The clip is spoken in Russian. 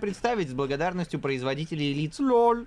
представить с благодарностью производителей лиц. Лол.